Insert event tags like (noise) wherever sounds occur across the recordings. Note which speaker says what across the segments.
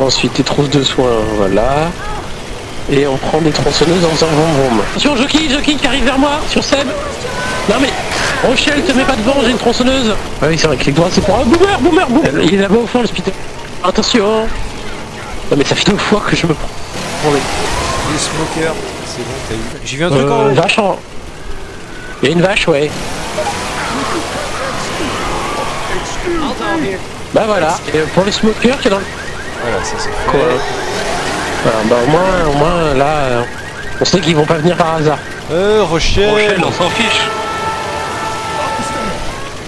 Speaker 1: Ensuite, des trousses de soins, voilà. Et on prend des tronçonneuses en faisant vroom. Attention, Jockey, Jockey qui arrive vers moi, sur Seb. Non mais, Rochelle, te mets pas devant, j'ai une tronçonneuse. Ah oui, c'est vrai que les doigts, c'est pour un boomer, boomer, boomer. Il est là-bas au fond, le. Attention. Non mais ça fait deux fois que je me prends. Attendez.
Speaker 2: Les smokers, c'est bon, t'as eu. J'ai vu un truc en
Speaker 1: Euh,
Speaker 2: haut.
Speaker 1: vache en... Il y a une vache, ouais. Bah voilà, et pour les smokers qui est dans le...
Speaker 2: Voilà, ça c'est
Speaker 1: Quoi
Speaker 2: fait.
Speaker 1: Voilà, bah au moins, au moins là, euh, on sait qu'ils vont pas venir par hasard.
Speaker 2: Euh, Rochelle.
Speaker 3: Rochelle, on s'en fiche.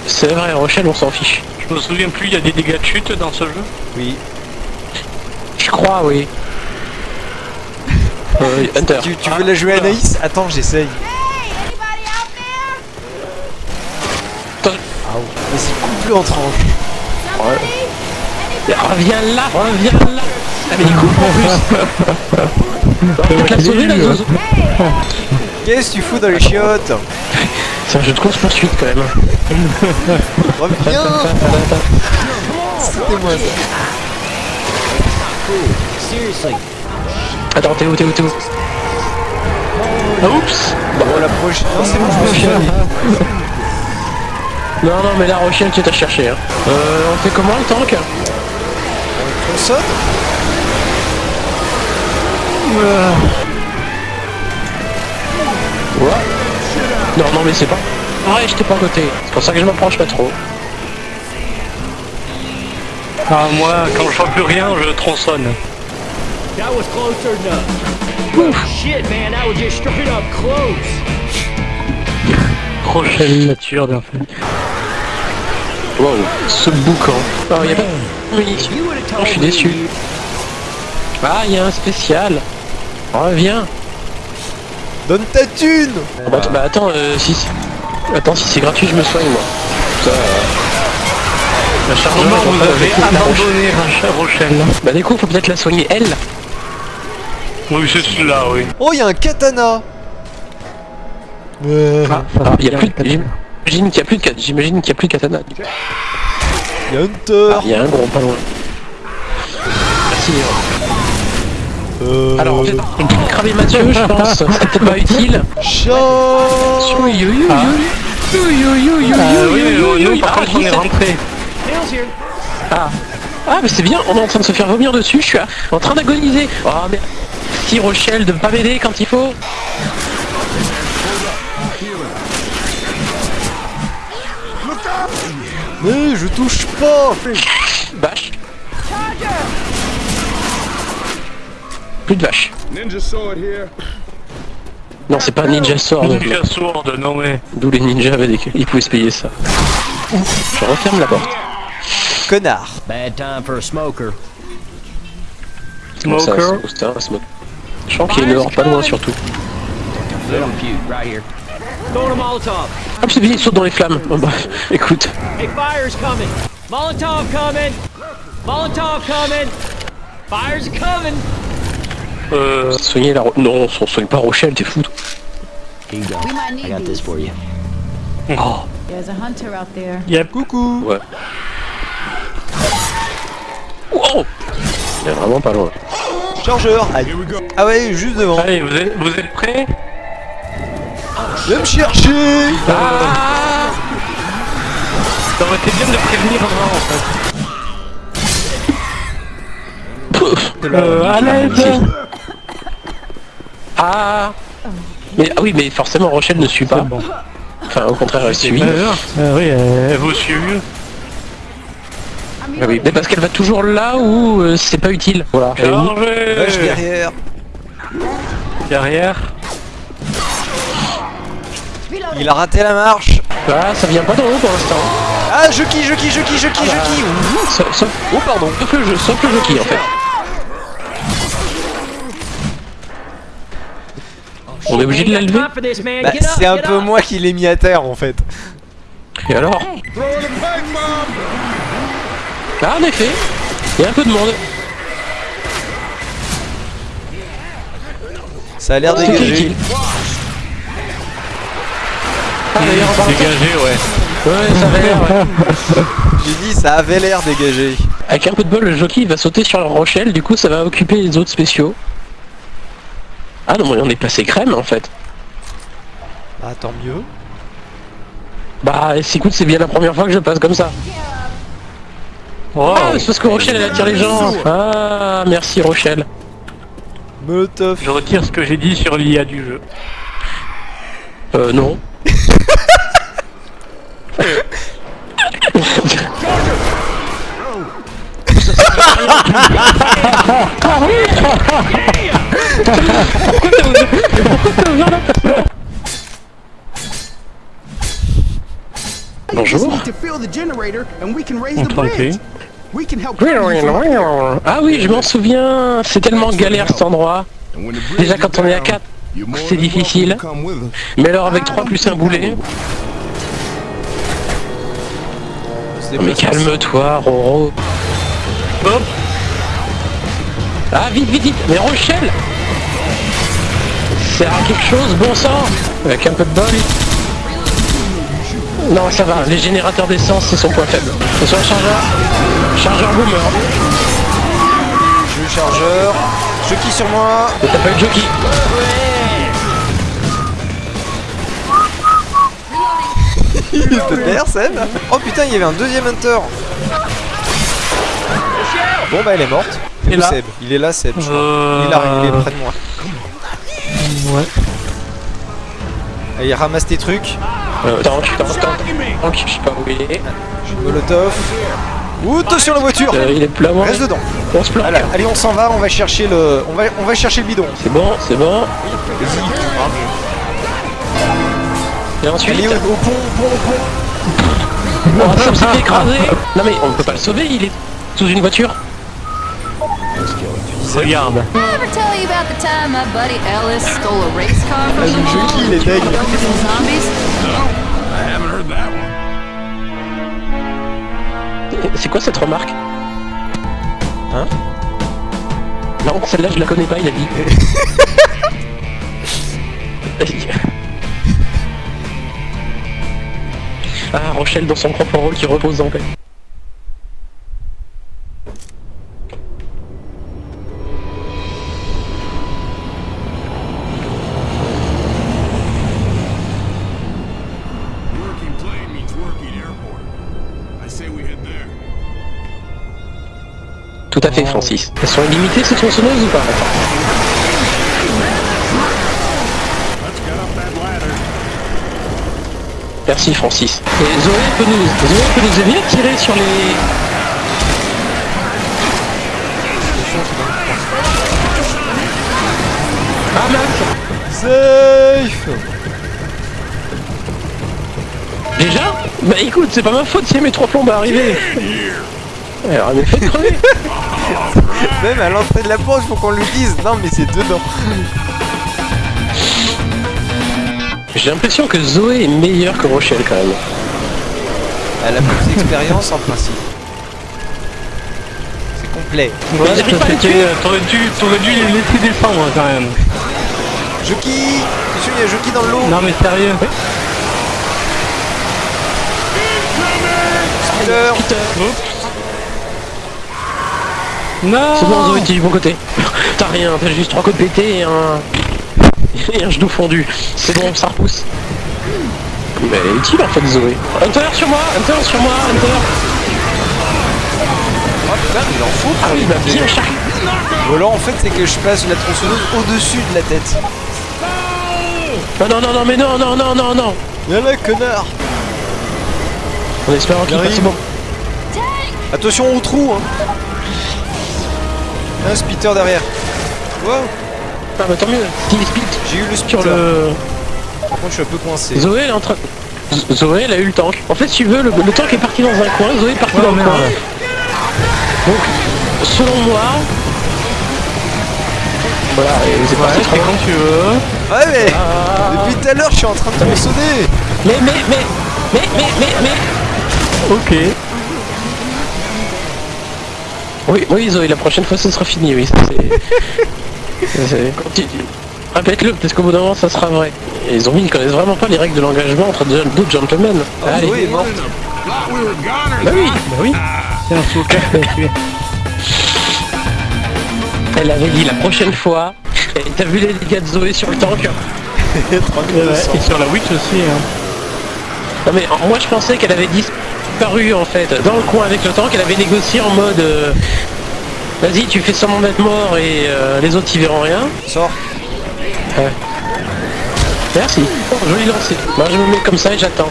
Speaker 1: C'est vrai, Rochelle, on s'en fiche.
Speaker 3: Je me souviens plus, il y a des dégâts de chute dans ce jeu.
Speaker 2: Oui.
Speaker 1: Je crois, oui. (laughs) Euh, Hunter.
Speaker 2: Tu, tu veux la jouer Anaïs Attends, j'essaye.
Speaker 1: Attends.
Speaker 2: Vas-y, coupe-le en tranches.
Speaker 1: Reviens là, reviens là. Ah mais il coupe en plus. On va te la sauver la zozo.
Speaker 2: Qu'est-ce que tu fous dans les chiottes
Speaker 1: C'est un jeu de course poursuite quand même. (laughs)
Speaker 2: Reviens C'était moi ça.
Speaker 1: Attends, t'es où, t'es où, t'es où Ah, oups
Speaker 2: Bon, la prochaine. Non, c'est bon, je me suis. (laughs)
Speaker 1: Non, non, mais la Rochelle, tu t'as cherché. Hein. Euh, on fait comment le tank?
Speaker 2: On saute
Speaker 1: Ouais. Non, non, mais c'est pas... Ouais, j'étais pas à côté. C'est pour ça que je m'approche pas trop.
Speaker 3: Ah, moi, quand je vois plus rien, je tronçonne.
Speaker 4: That was closer enough. Shit, man, that was just straight up close.
Speaker 3: Rochelle nature, bien fait.
Speaker 1: Wow, ce boucan. Oh, y a pas de Oh, je suis déçu. Ah, il y a un spécial. Reviens.
Speaker 2: Donne ta thune
Speaker 1: Ah bah, bah, attends, euh, si c'est- Attends, si c'est gratuit, je me soigne moi. Ça, euh, La chargeur
Speaker 3: Comment vous avez abandonné Rochelle Rochelle
Speaker 1: Bah du coup, faut peut-être la soigner elle.
Speaker 3: Oui, c'est celui-là, oui.
Speaker 2: Oh, il y a un katana Euh,
Speaker 1: Ah, il y a plus de... J'imagine qu'il y a plus de... J'imagine qu'il y a plus de katana.
Speaker 2: Il y a Hunter
Speaker 1: Ah, il y a un gros pas loin. Merci.
Speaker 2: Euh...
Speaker 1: Alors, une petite cramer Mathieu, je pense. (laughs) Peut-être pas utile.
Speaker 3: Ah par
Speaker 1: Ah,
Speaker 3: on.
Speaker 1: Ah, mais c'est bien, on est en train de se faire vomir dessus, je suis en train d'agoniser. Oh mais si Rochelle de pas m'aider quand il faut.
Speaker 2: Mais je touche pas
Speaker 1: Vache. Plus de vache.
Speaker 5: Ninja sword here.
Speaker 1: Non, c'est pas ninja sword.
Speaker 3: Ninja sourde, non mais.
Speaker 1: D'où les ninjas avaient des... Ils pouvaient se payer ça. Je referme la porte.
Speaker 2: Connard
Speaker 4: Bad time for a smoker.
Speaker 3: Smoker?
Speaker 1: Je sens qu'il y a une or pas loin surtout. Hop, c'est bien, il saute dans les flammes. Oh, bah, écoute.
Speaker 4: Hey, fire's coming. Molotov coming. Molotov coming. Fire's coming.
Speaker 3: Euh,
Speaker 1: Soigner la... Ro- Non, on soigne pas Rochelle, t'es fou.
Speaker 4: Here you go. I got this for you.
Speaker 1: Oh,
Speaker 6: There's a hunter out there.
Speaker 3: yep.
Speaker 2: Coucou
Speaker 1: ouais. Wow Il est vraiment pas loin.
Speaker 2: Chargeur Aïe. Ah ouais, juste devant
Speaker 3: Allez, vous êtes, vous êtes prêts?
Speaker 2: Viens me chercher
Speaker 1: Ah
Speaker 3: Ça aurait été bien de prévenir avant, en fait.
Speaker 1: Pouf
Speaker 3: Euh, à l'aide
Speaker 1: Ah Mais ah oui, mais forcément Rochelle ne suit pas.
Speaker 3: bon.
Speaker 1: Enfin, au contraire, elle suit.
Speaker 3: Euh, oui, euh, elle vous suit mieux.
Speaker 1: Ah oui, mais parce qu'elle va toujours là où euh, c'est pas utile. Voilà.
Speaker 3: Chargez
Speaker 2: derrière
Speaker 3: Derrière.
Speaker 2: Il a raté la marche
Speaker 1: Ah, ça vient pas d'en haut pour l'instant.
Speaker 2: Ah, je qui, je qui, je qui, je qui, je qui
Speaker 1: sauf-
Speaker 2: Oh pardon
Speaker 1: sauf le jeu, sauf le jeu qui en fait. On est obligé de la lever
Speaker 4: Time for this, man.
Speaker 2: Bah, c'est un peu moi qui l'ai mis à terre en fait.
Speaker 1: Et alors Ah, en effet, il y a un peu de monde.
Speaker 2: Ça a l'air dégagé.
Speaker 1: Ah,
Speaker 3: Dégagé, ouais.
Speaker 1: Ouais, ça avait l'air. ouais.
Speaker 2: J'ai dit, ça avait l'air dégagé.
Speaker 1: Avec un peu de bol, le jockey il va sauter sur la Rochelle, du coup ça va occuper les autres spéciaux. Ah non, mais on est passé crème en fait.
Speaker 2: Ah, tant mieux.
Speaker 1: Bah, c'est- écoute, c'est bien la première fois que je passe comme ça.
Speaker 3: Oh,
Speaker 1: Ah, c'est parce que Rochelle elle attire les gens. Ah, merci Rochelle.
Speaker 2: Molotov.
Speaker 3: je retire ce que j'ai dit sur l'IA du jeu.
Speaker 1: Euh, non. Bonjour. Ah oui, je m'en souviens. C'est tellement galère cet endroit. Déjà quand on est à 4, c'est difficile. Mais alors avec 3 plus un boulet. Mais calme-toi, Roro.
Speaker 3: Hop.
Speaker 1: Ah, vite, vite, vite Mais Rochelle Sert à quelque chose, bon sang Avec un peu de bol. Non, ça va, les générateurs d'essence, c'est son point faible. C'est soit un chargeur, chargeur boomer.
Speaker 2: Je chargeur. Qui sur moi.
Speaker 1: Et t'as pas eu jockey.
Speaker 2: Perd, Seb. Oh putain, il y avait un deuxième hunter. Bon bah elle est morte.
Speaker 3: Et là
Speaker 2: Seb Il est là Seb. je crois.
Speaker 3: Euh,
Speaker 2: Il arrive, il est près de moi.
Speaker 3: Ouais.
Speaker 2: Allez, ramasse tes trucs.
Speaker 1: Euh, tank, tank, tank, tank, je sais pas où il est.
Speaker 2: Molotov. Ouh, attention la voiture
Speaker 1: Euh, il est plein moi.
Speaker 2: Reste dedans.
Speaker 1: On se planque.
Speaker 2: Allez, allez, on s'en va, on va chercher le. On va, on va chercher le bidon.
Speaker 1: C'est bon, c'est bon. Et ensuite,
Speaker 2: Allez au, au pont, au pont, au pont.
Speaker 1: oh, ça s'est fait écraser. Non mais on peut pas le sauver, il est sous une voiture.
Speaker 3: Regarde.
Speaker 2: Le jeu qui, il est?
Speaker 1: C'est quoi cette remarque?
Speaker 2: Hein?
Speaker 1: Non, celle-là je la connais pas, il a dit. (laughs) ah, Rochelle dans son propre rôle qui repose en paix. Tout à fait, Francis. Elles sont illimitées ces tronçonneuses ou pas
Speaker 7: Let's get up that ladder.
Speaker 1: Merci, Francis. Et Zoé peut nous, Zoé peut nous aider à tirer sur les... Ah mince
Speaker 2: Safe
Speaker 1: Déjà Bah écoute, c'est pas ma faute si mes trois plombs à arriver. Alors, elle m'a fait crever. (laughs)
Speaker 2: Même à l'entrée de la porte, faut qu'on lui dise. Non, mais c'est dedans.
Speaker 1: J'ai l'impression que Zoé est meilleure que Rochelle quand même.
Speaker 2: Elle a plus d'expérience en principe. C'est complet.
Speaker 3: Ouais. T'aurais dû, t'aurais dû les laisser descendre hein, quand même.
Speaker 2: Joki Attention, il y a Joki dans l'eau.
Speaker 3: Non mais sérieux.
Speaker 2: Speeder.
Speaker 3: Non
Speaker 1: C'est bon Zoé, t'es du bon côté. T'as rien, t'as juste trois côtes pétées et un... et un genou fondu. C'est bon, ça repousse. Mais elle est utile en fait Zoé. Hunter sur moi, Hunter sur moi, Hunter.
Speaker 2: Oh putain, il en faut.
Speaker 1: Ah oui, bah bien chargé.
Speaker 2: Ou alors en fait, c'est que je place la tronçonneuse au-dessus de la tête.
Speaker 1: Non, non, non, non, mais non, non, non, non, non.
Speaker 2: Y'a là, connard
Speaker 1: En espérant qu'il bon.
Speaker 2: Attention au trou, hein Un spitter derrière. Wow
Speaker 1: Ah bah tant mieux. Split
Speaker 2: J'ai eu le
Speaker 1: sur le...
Speaker 2: Par contre, je suis un peu coincé.
Speaker 1: Zoé elle est en train... Zoé elle a eu le tank. En fait si tu veux, le, le tank est parti dans un coin, Zoé est partie dans le coin. Donc, selon moi... Voilà, et c'est parti
Speaker 3: Ouais,
Speaker 1: très
Speaker 3: c'est
Speaker 1: loin.
Speaker 3: quand tu veux.
Speaker 2: Ouais, mais depuis tout à l'heure, je suis en train de tronçonner.
Speaker 1: Mais, mais, mais, mais, mais, mais, mais...
Speaker 3: Ok.
Speaker 1: Oui, oui Zoé, la prochaine fois ce sera fini, oui. ça, c'est- (laughs) Répète-le, peut-être qu'au bout d'un moment ça sera vrai. Et les zombies ils connaissent vraiment pas les règles de l'engagement entre deux- gentlemen.
Speaker 2: Ah,
Speaker 1: Allez.
Speaker 7: Were goners.
Speaker 1: Bah oui, bah oui.
Speaker 3: C'est un smoker qui a tué.
Speaker 1: Elle avait dit la prochaine fois. Et t'as vu les dégâts de Zoé sur le tank (laughs)
Speaker 2: 3200.
Speaker 3: Et sur la Witch aussi. Hein.
Speaker 1: Non mais moi je pensais qu'elle avait disparu en fait dans le coin avec le tank, elle avait négocié en mode euh, Vas-y tu fais semblant d'être mort et euh, les autres y verront rien.
Speaker 2: Sors.
Speaker 1: Merci. Oh, joli lancé. Moi je me mets comme ça et j'attends.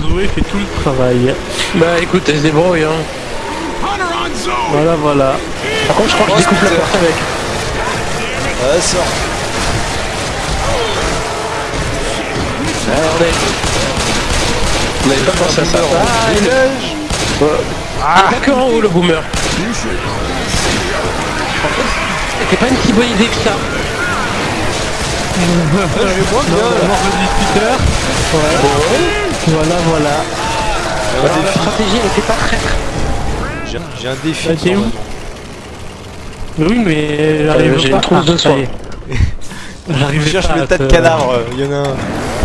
Speaker 3: Zoé fait tout le travail.
Speaker 1: Bah écoute, elle se débrouille hein.
Speaker 3: Voilà, voilà.
Speaker 1: Par contre je crois que
Speaker 2: Oh,
Speaker 1: je découpe la porte avec.
Speaker 2: Ouais, sors.
Speaker 1: Ah, on est... On n'avait pas pensé à ça.
Speaker 2: Ah, il neige.
Speaker 1: Ah, en haut le boomer. C'était pas une si bonne idée que ça.
Speaker 3: Voilà, voilà.
Speaker 1: Alors, la stratégie elle était pas traître.
Speaker 2: J'ai j'ai un défi.
Speaker 3: Ah, t'es où? Oui, mais j'arrive
Speaker 1: Euh, j'ai
Speaker 3: pas
Speaker 1: une trousse de soins.
Speaker 3: allez.
Speaker 2: Je
Speaker 3: J'arrive
Speaker 2: cherche le tas de cadavres. Il y en a un.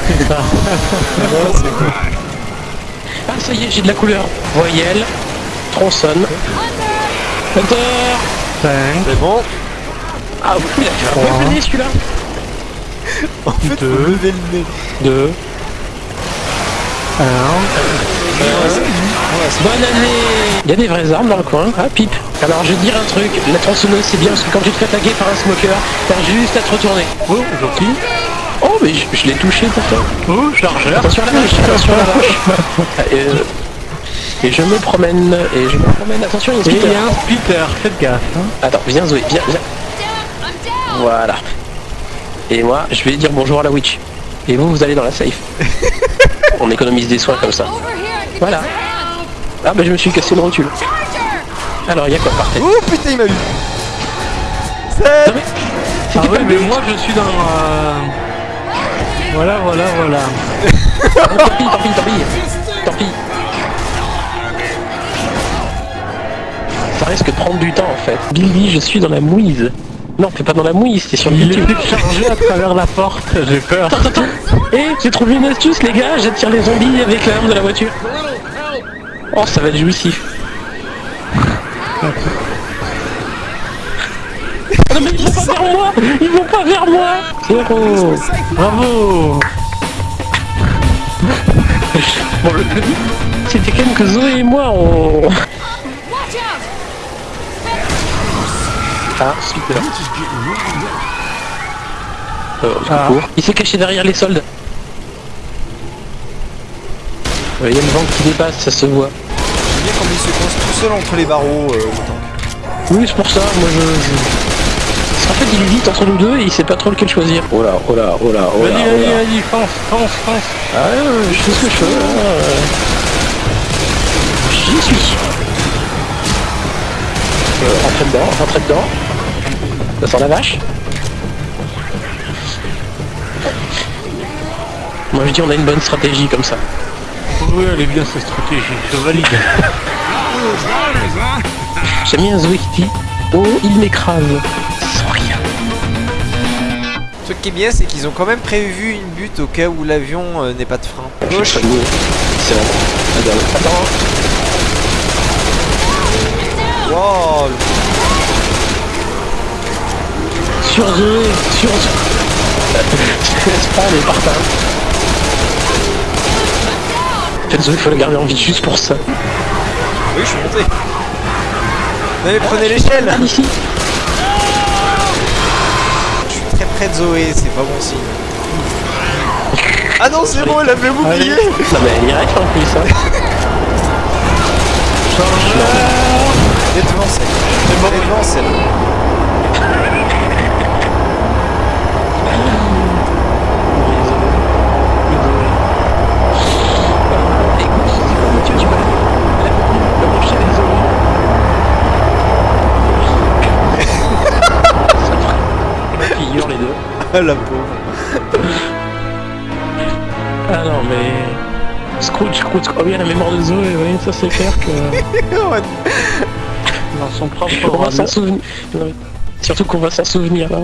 Speaker 3: C'est ça. (laughs)
Speaker 2: C'est.
Speaker 1: Ah ça y est, j'ai de la couleur. Voyelle, tronçonne.
Speaker 2: C'est bon.
Speaker 1: Ah oui, il a fait un peu nez celui-là.
Speaker 2: En fait, faut
Speaker 3: Deux.
Speaker 2: lever le nez.
Speaker 3: Deux. Un.
Speaker 1: Bonne année Il y a des vraies armes dans le coin. Ah, pipe. Alors je vais te dire un truc, la tronçonneuse c'est bien parce que quand tu te fais attaquer par un smoker, t'as juste à te retourner.
Speaker 3: Oh, gentil.
Speaker 1: Oh mais je, je l'ai touché pourtant.
Speaker 3: Oh, chargeur.
Speaker 1: Attention à la vache, attention à la vache. (laughs) Euh, et je me promène, et je me promène, attention il y a un
Speaker 3: Et il
Speaker 1: speeder.
Speaker 3: y a un splitter, faites gaffe. Hein.
Speaker 1: Attends, viens Zoé, viens, viens. Voilà. Et moi, je vais dire bonjour à la witch. Et vous, vous allez dans la safe. (laughs) On économise des soins comme ça. Voilà. Ah bah je me suis cassé le rotule. Alors, il y a quoi par tête?
Speaker 2: Oh putain, il m'a eu.
Speaker 1: Mais...
Speaker 3: Ah oui, mais moi je suis dans... euh, Voilà, voilà, voilà. (laughs)
Speaker 1: Tant pis, tant pis, tant pis. Tant pis. Risque de prendre du temps en fait. Billy, je suis dans la mouise. Non, t'es pas dans la mouise, t'es sur le
Speaker 3: Il
Speaker 1: YouTube.
Speaker 3: chargé à travers la porte, j'ai peur.
Speaker 1: Attends, attends. Eh, j'ai trouvé une astuce les gars, j'attire les zombies avec l'arme de la voiture. Oh, ça va être jouissif. Ah non mais ils vont pas vers moi Ils vont pas vers moi Zéro
Speaker 3: Bravo
Speaker 1: Bon, le, c'était quand même que Zoé et moi, on... Ah, super. Euh,
Speaker 3: Ah.
Speaker 1: Il s'est caché derrière les soldes. Il y a le vent qui dépasse, ça se voit.
Speaker 2: J'aime bien comme il se coince tout seul entre les barreaux. euh, le.
Speaker 1: Oui, c'est pour ça, moi je... je- En fait, il hésite entre nous deux et il sait pas trop lequel choisir. Oh là, oh là, oh là, oh là,
Speaker 3: Vas-y,
Speaker 1: oh
Speaker 3: vas-y, vas-y, fonce, fonce, fonce.
Speaker 1: Ah, ouais, je sais ce que je fais. euh. J'y suis. Euh, rentrez dedans, rentrez dedans. Ça sent la vache. Moi je dis on a une bonne stratégie comme ça.
Speaker 3: Oui, elle est bien cette stratégie, je valide. (laughs)
Speaker 1: Bien Zoé qui dit Oh il m'écrase sans rien.
Speaker 2: Truc qui est bien, c'est qu'ils ont quand même prévu une butte au cas où l'avion euh, n'ait pas de frein. Gauche.
Speaker 1: C'est bon. Attends.
Speaker 2: Wow.
Speaker 1: Zoé, sur Je laisse pas les fait Zoé faut la garder en vie juste pour ça.
Speaker 2: Oui, je suis monté. Non mais prenez l'échelle
Speaker 1: Ah.
Speaker 2: Je suis très près de Zoé, c'est pas bon signe. (laughs) Ah non, c'est bon, elle avait oublié
Speaker 1: Non mais elle y reste en plus hein.
Speaker 2: Elle est devant celle. Elle est devant celle.
Speaker 1: Écoute, tu, tu peux la, la brancher avec Zoé. Ça ferait une figure les deux.
Speaker 2: Ah la pauvre.
Speaker 1: Ah non mais... Scrooge, Scrooge, oh oui, la mémoire de Zoé, oui, ça c'est clair que... (laughs)
Speaker 3: Dans son propre
Speaker 1: On va s'en souvenir. Surtout qu'on va s'en souvenir là.